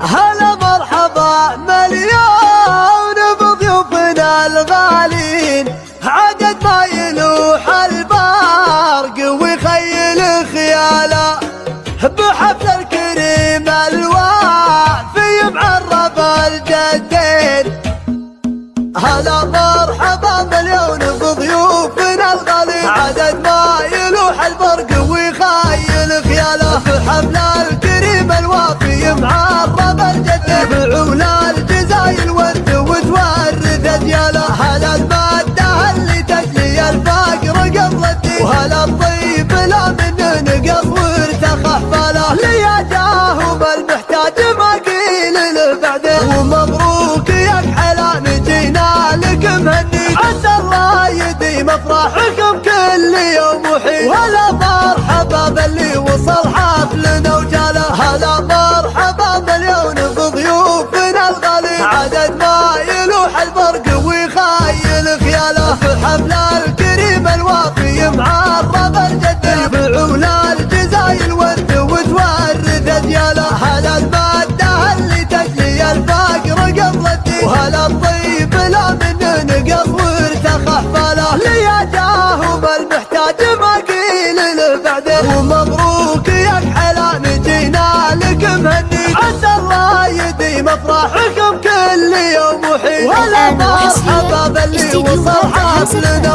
هلا مرحبا مليون بضيوفنا الغالين عدد ما يلوح البرق ويخيل خياله. بحفل الكريم الوافي معرف الجدين. هلا مرحبا. افراحكم كل يوم وحين. وهلا مرحبا باللي وصل حفلنا وجاله. هلا مرحبا مليون بضيوفنا الغالي. عدد ما يلوح البرق ويخيل خياله. في حفل ما قيل له بعدين. ومبروك يا كحلان جينا لك مهني عسى الله يديم افراحكم كل يوم وحين. الآن مرحبا وأسهل باللي استديو وصل. وجانا